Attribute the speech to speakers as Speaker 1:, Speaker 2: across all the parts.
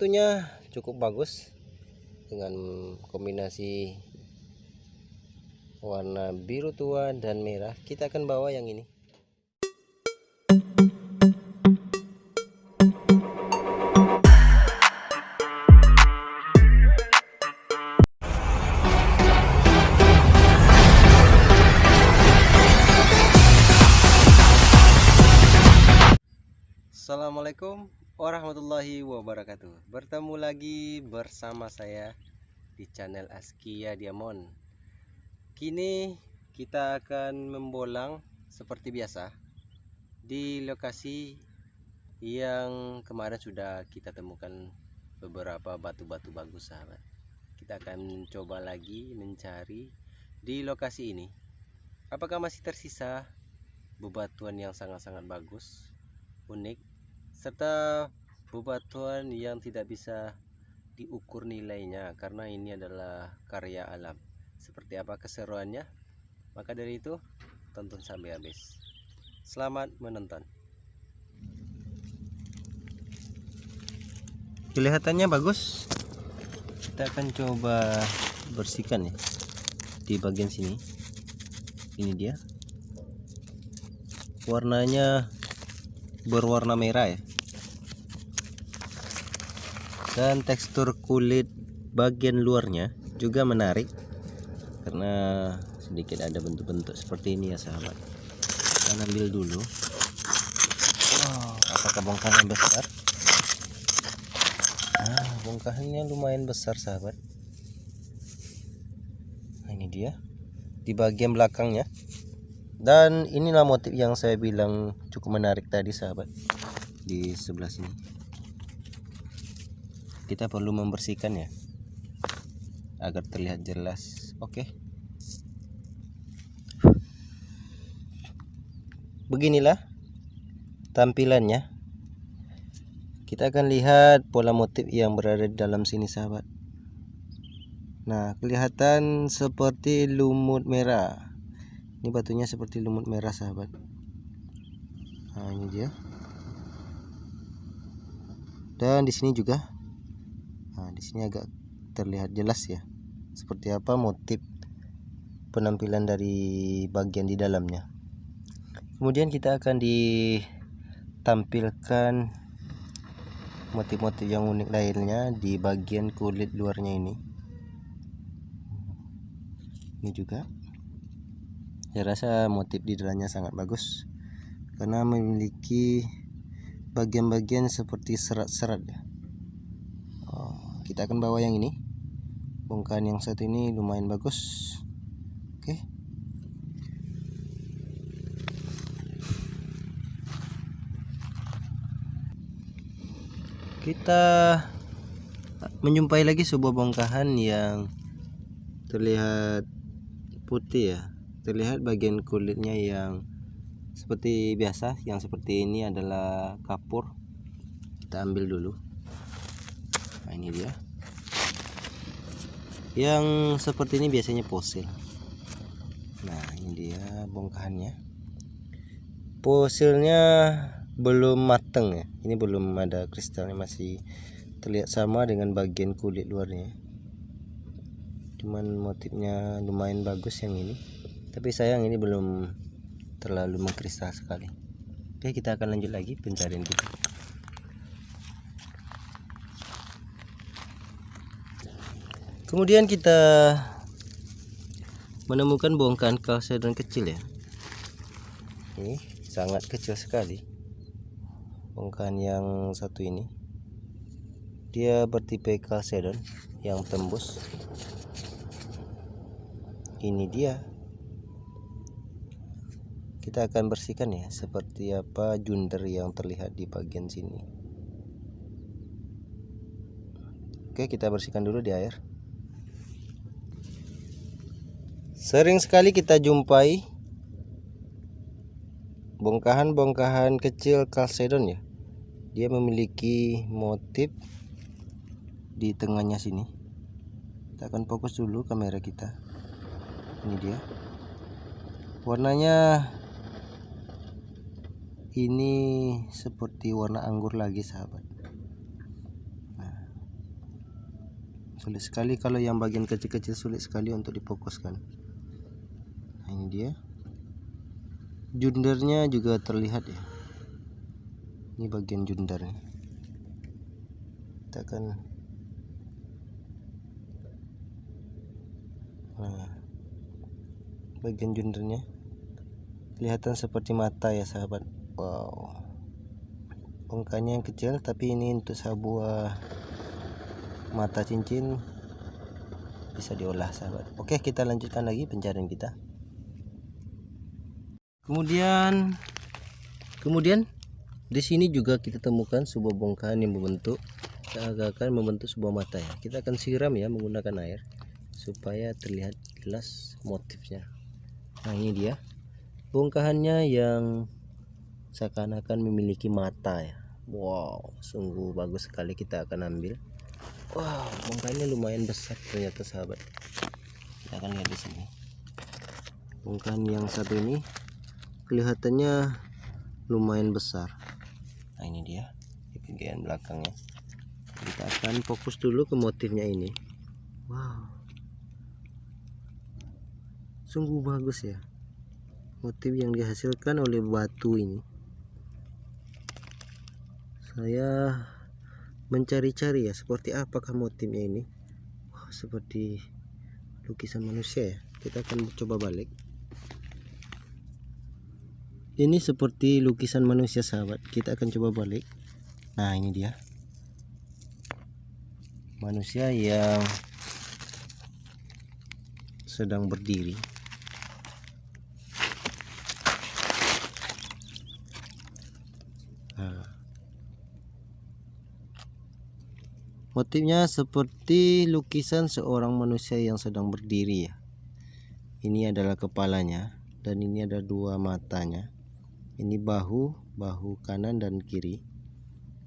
Speaker 1: batunya cukup bagus dengan kombinasi warna biru tua dan merah. Kita akan bawa yang ini wabarakatuh. Bertemu lagi bersama saya di channel Askia Diamond. Kini kita akan membolang seperti biasa Di lokasi yang kemarin sudah kita temukan beberapa batu-batu bagus sahabat. Kita akan mencoba lagi mencari di lokasi ini. Apakah masih tersisa bebatuan yang sangat-sangat bagus unik serta bebatuan yang tidak bisa diukur nilainya karena ini adalah karya alam. Seperti apa keseruannya? Maka dari itu tonton sampai habis. Selamat menonton. Kelihatannya bagus. Kita akan coba bersihkan ya di bagian sini. Ini dia. Warnanya berwarna merah ya dan tekstur kulit bagian luarnya juga menarik karena sedikit ada bentuk-bentuk seperti ini ya sahabat. Kita ambil dulu. Oh, apakah bongkahan besar? Ah, bongkahannya lumayan besar sahabat. Nah, ini dia di bagian belakangnya. Dan inilah motif yang saya bilang cukup menarik tadi sahabat di sebelah sini kita perlu membersihkan ya agar terlihat jelas. Oke. Beginilah tampilannya. Kita akan lihat pola motif yang berada di dalam sini sahabat. Nah kelihatan seperti lumut merah. Ini batunya seperti lumut merah sahabat. Nah ini dia. Dan di sini juga nah di sini agak terlihat jelas ya seperti apa motif penampilan dari bagian di dalamnya. Kemudian kita akan ditampilkan motif-motif yang unik lainnya di bagian kulit luarnya ini. Ini juga saya rasa motif di dalamnya sangat bagus karena memiliki bagian-bagian seperti serat-serat ya kita akan bawa yang ini. Bongkahan yang satu ini lumayan bagus. Oke. Kita menjumpai lagi sebuah bongkahan yang terlihat putih ya. Terlihat bagian kulitnya yang seperti biasa. Yang seperti ini adalah kapur. Kita ambil dulu ini dia. Yang seperti ini biasanya fosil. Nah ini dia bongkahannya. Fosilnya belum mateng ya. Ini belum ada kristalnya masih terlihat sama dengan bagian kulit luarnya. Cuman motifnya lumayan bagus yang ini. Tapi sayang ini belum terlalu mengkristal sekali. Oke kita akan lanjut lagi pencarian kita kemudian kita menemukan bongkahan kalsedon kecil ya. Ini sangat kecil sekali. Bongkahan yang satu ini. Dia bertipe kalsedon yang tembus. Ini dia. Kita akan bersihkan ya seperti apa junder yang terlihat di bagian sini. Oke kita bersihkan dulu di air sering sekali kita jumpai bongkahan-bongkahan kecil kalsedon ya. Dia memiliki motif di tengahnya sini. Kita akan fokus dulu kamera kita. Ini dia. Warnanya ini seperti warna anggur lagi sahabat. Nah, sulit sekali kalau yang bagian kecil-kecil sulit sekali untuk difokuskan. ini dia. Jundernya juga terlihat ya. Ini bagian jundernya. Kita akan nah, bagian jundernya kelihatan seperti mata ya sahabat. Wow. Bongkahnya yang kecil tapi ini untuk sebuah mata cincin. Bisa diolah sahabat. Oke kita lanjutkan lagi pencarian kita kemudian? Kemudian di sini juga kita temukan sebuah bongkahan yang membentuk seakan membentuk sebuah mata ya. Kita akan siram ya menggunakan air supaya terlihat jelas motifnya. Nah ini dia. Bongkahannya yang seakan-akan memiliki mata ya. Wow sungguh bagus sekali kita akan ambil. Wow bongkahannya lumayan besar ternyata sahabat. Kita akan lihat di sini. Bongkahan yang satu ini kelihatannya lumayan besar. Nah ini dia di bagian belakangnya. Kita akan fokus dulu ke motifnya ini. Wow. Sungguh bagus ya motif yang dihasilkan oleh batu ini. Saya mencari-cari ya seperti apakah motifnya ini. Wah, seperti lukisan manusia ya. Kita akan coba balik ini seperti lukisan manusia sahabat. Kita akan coba balik. Nah ini dia. Manusia yang sedang berdiri. Motifnya seperti lukisan seorang manusia yang sedang berdiri ya. Ini adalah kepalanya dan ini ada dua matanya. Ini bahu, bahu kanan dan kiri.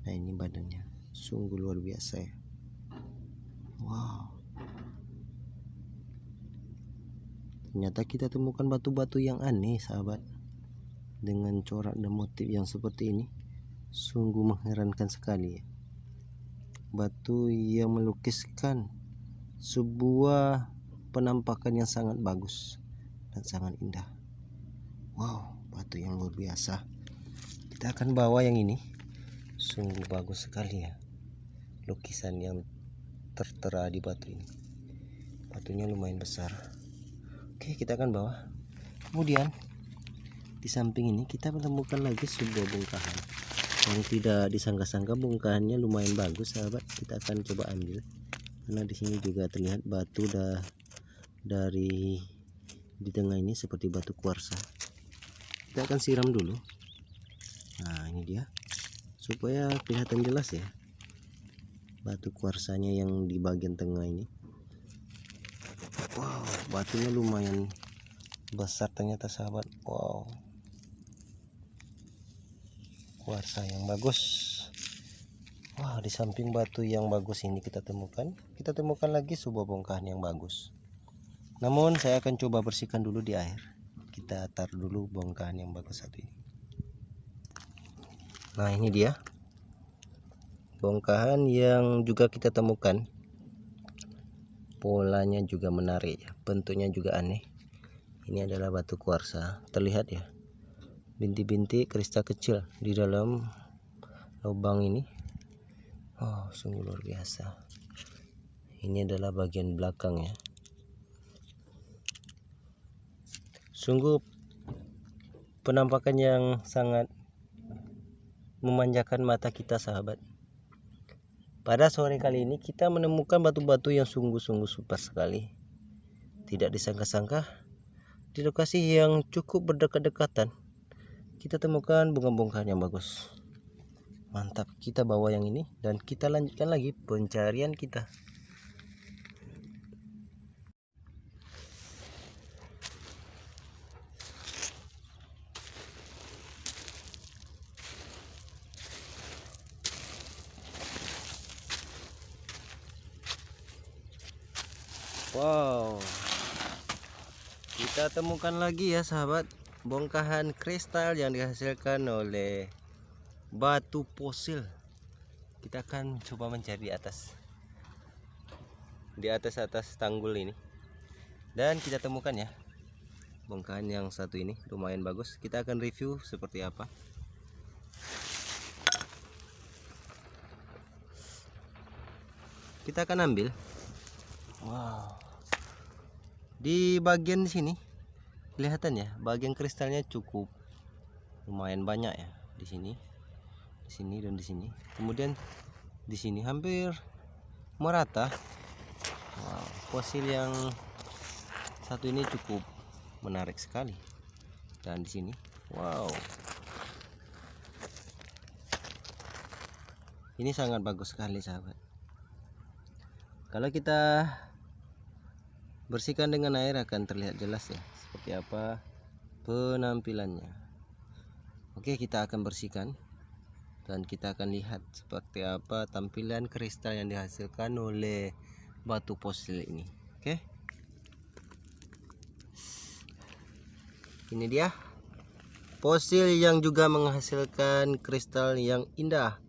Speaker 1: Nah, ini badannya. Sungguh luar biasa ya. Wow. Ternyata kita temukan batu-batu yang aneh, sahabat. Dengan corak dan motif yang seperti ini. Sungguh mengherankan sekali ya batu yang melukiskan sebuah penampakan yang sangat bagus dan sangat indah wow batu yang luar biasa. Kita akan bawa yang ini. Sungguh bagus sekali ya lukisan yang tertera di batu ini. Batunya lumayan besar. Oke kita akan bawa. Kemudian di samping ini kita menemukan lagi sebuah bongkahan. Yang tidak disangka-sangka bongkahannya lumayan bagus sahabat. Kita akan coba ambil. Karena di sini juga terlihat batu dah dari di tengah ini seperti batu kuarsa kita akan siram dulu. Nah ini dia. Supaya kelihatan jelas ya batu kuarsanya yang di bagian tengah ini. Wow batunya lumayan besar ternyata sahabat. Wow. Kuarsa yang bagus. Wah di samping batu yang bagus ini kita temukan kita temukan lagi sebuah bongkahan yang bagus. Namun saya akan coba bersihkan dulu di air kita taruh dulu bongkahan yang bagus satu ini. Nah ini dia. Bongkahan yang juga kita temukan. Polanya juga menarik ya bentuknya juga aneh. Ini adalah batu kuarsa. Terlihat ya binti-binti kristal kecil di dalam lubang ini. Oh sungguh luar biasa. Ini adalah bagian belakang ya sungguh penampakan yang sangat memanjakan mata kita sahabat. Pada sore kali ini kita menemukan batu-batu yang sungguh-sungguh super sekali. Tidak disangka-sangka di lokasi yang cukup berdekat-dekatan kita temukan bunga-bunga yang bagus. Mantap kita bawa yang ini dan kita lanjutkan lagi pencarian kita temukan lagi ya sahabat. Bongkahan kristal yang dihasilkan oleh batu fosil. Kita akan coba mencari di atas. Di atas atas tanggul ini. Dan kita temukan ya bongkahan yang satu ini. Lumayan bagus. Kita akan review seperti apa. Kita akan ambil. Wow. Di bagian sini kelihatan ya bagian kristalnya cukup lumayan banyak ya di sini. Di sini dan di sini. Kemudian di sini hampir merata. Wow, fosil yang satu ini cukup menarik sekali. Dan di sini wow. Ini sangat bagus sekali sahabat. Kalau kita bersihkan dengan air akan terlihat jelas ya seperti apa penampilannya. Oke kita akan bersihkan dan kita akan lihat seperti apa tampilan kristal yang dihasilkan oleh batu fosil ini. Oke. Ini dia. Fosil yang juga menghasilkan kristal yang indah.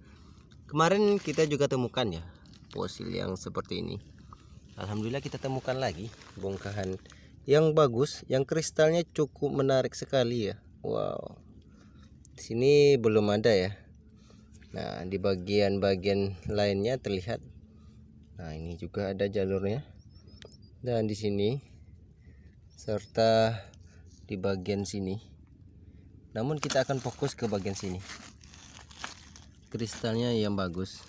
Speaker 1: Kemarin kita juga temukan ya fosil yang seperti ini. Alhamdulillah kita temukan lagi bongkahan yang bagus yang kristalnya cukup menarik sekali ya. Wow. Di sini belum ada ya. Nah di bagian-bagian lainnya terlihat. Nah ini juga ada jalurnya. Dan di sini serta di bagian sini. Namun kita akan fokus ke bagian sini. Kristalnya yang bagus.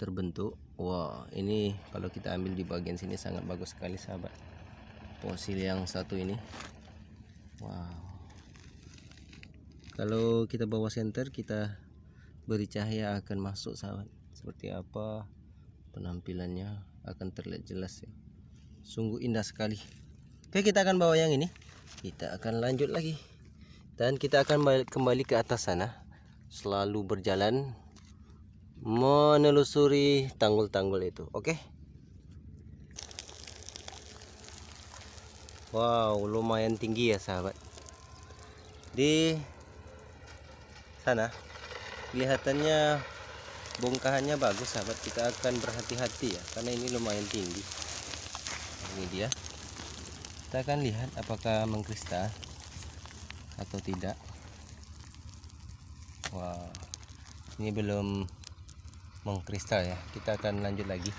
Speaker 1: Terbentuk. Wow ini kalau kita ambil di bagian sini sangat bagus sekali sahabat fosil yang satu ini. Wow. Kalau kita bawa senter kita beri cahaya akan masuk sahabat seperti apa penampilannya akan terlihat jelas ya. Sungguh indah sekali. Oke kita akan bawa yang ini. Kita akan lanjut lagi. Dan kita akan kembali ke atas sana. Selalu berjalan menelusuri tanggul-tanggul itu. Oke? okay? Wow lumayan tinggi ya sahabat. Di sana kelihatannya bongkahannya bagus sahabat. Kita akan berhati-hati ya karena ini lumayan tinggi. Ini dia. Kita akan lihat apakah mengkristal atau tidak. Wow ini belum mengkristal ya. Kita akan lanjut lagi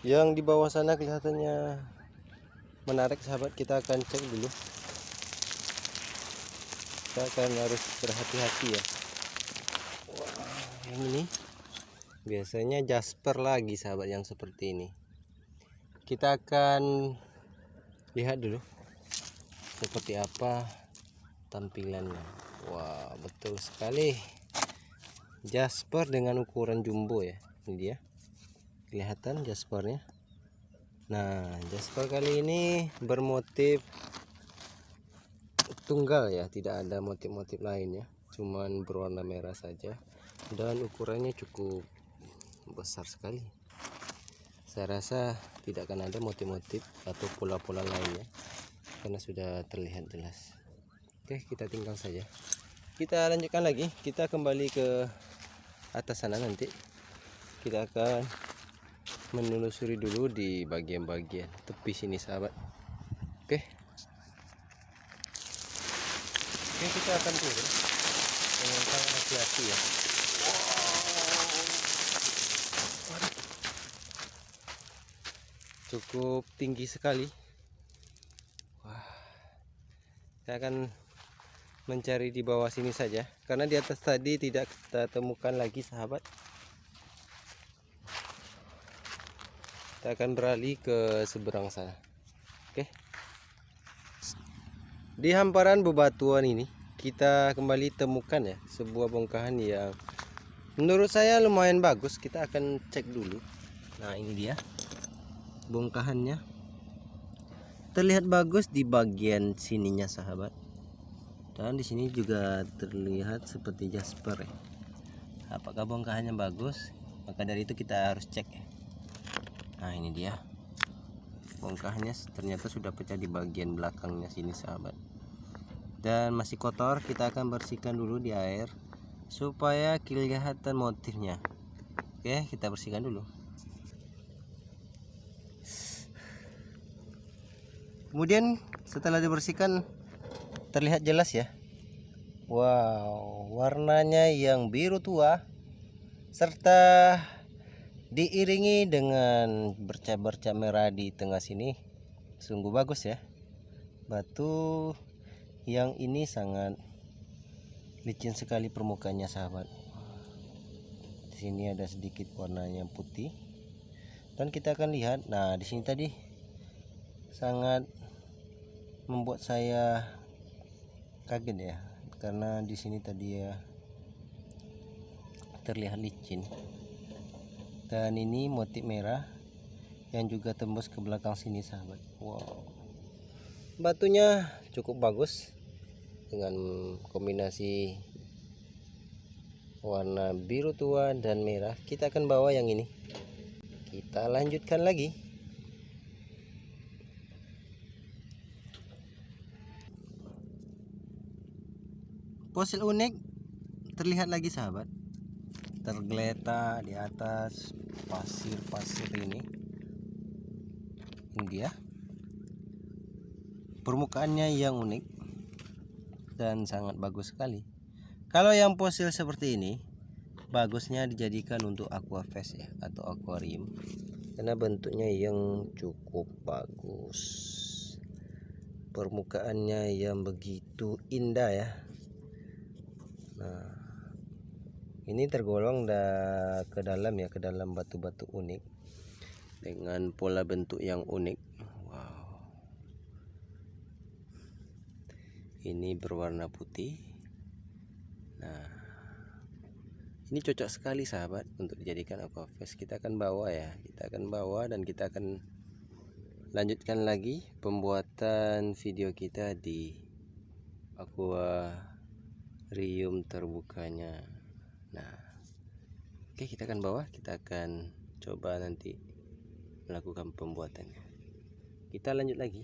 Speaker 1: yang di bawah sana kelihatannya menarik sahabat. Kita akan cek dulu. Kita akan harus berhati-hati ya. Wah, yang ini. Biasanya jasper lagi sahabat yang seperti ini. Kita akan lihat dulu seperti apa tampilannya. Wah betul sekali. Jasper dengan ukuran jumbo ya ini dia kelihatan jaspernya. Nah jasper kali ini bermotif tunggal ya. Tidak ada motif-motif lain ya. Cuman berwarna merah saja. Dan ukurannya cukup besar sekali. Saya rasa tidak akan ada motif-motif atau pola-pola lainnya karena sudah terlihat jelas. Oke kita tinggal saja. Kita lanjutkan lagi. Kita kembali ke atas sana nanti. Kita akan menelusuri dulu di bagian-bagian tepi sini sahabat. Oke. Oke kita akan turun. Dengan sangat hati-hati ya. Cukup tinggi sekali. Saya akan mencari di bawah sini saja. Karena di atas tadi tidak kita temukan lagi sahabat kita akan beralih ke seberang sana. Oke. Di hamparan bebatuan ini kita kembali temukan ya sebuah bongkahan yang menurut saya lumayan bagus. Kita akan cek dulu. Nah ini dia bongkahannya. Terlihat bagus di bagian sininya sahabat. Dan di sini juga terlihat seperti jasper ya. Apakah bongkahannya bagus? Maka dari itu kita harus cek ya nah ini dia. Bongkahannya ternyata sudah pecah di bagian belakangnya sini sahabat. Dan masih kotor kita akan bersihkan dulu di air supaya kelihatan motifnya. Oke kita bersihkan dulu. Kemudian setelah dibersihkan terlihat jelas ya. Wow warnanya yang biru tua serta diiringi dengan bercak-bercak merah di tengah sini. Sungguh bagus ya. Batu yang ini sangat licin sekali permukaannya sahabat. Di sini ada sedikit warnanya putih. Dan kita akan lihat nah di sini tadi sangat membuat saya kaget ya. Karena di sini tadi ya terlihat licin dan ini motif merah yang juga tembus ke belakang sini sahabat. Wow. Batunya cukup bagus dengan kombinasi warna biru tua dan merah. Kita akan bawa yang ini. Kita lanjutkan lagi. Fosil unik terlihat lagi sahabat tergeletak di atas pasir-pasir ini. Ini dia. Permukaannya yang unik dan sangat bagus sekali. Kalau yang fosil seperti ini bagusnya dijadikan untuk aquafest ya atau akuarium. Karena bentuknya yang cukup bagus. Permukaannya yang begitu indah ya. Nah ini tergolong dah ke dalam ya ke dalam batu-batu unik. Dengan pola bentuk yang unik. Ini berwarna putih. Nah ini cocok sekali sahabat untuk dijadikan aquafest kita akan bawa ya kita akan bawa dan kita akan lanjutkan lagi pembuatan video kita di aquarium terbukanya nah oke kita akan bawa kita akan coba nanti melakukan pembuatannya. Kita lanjut lagi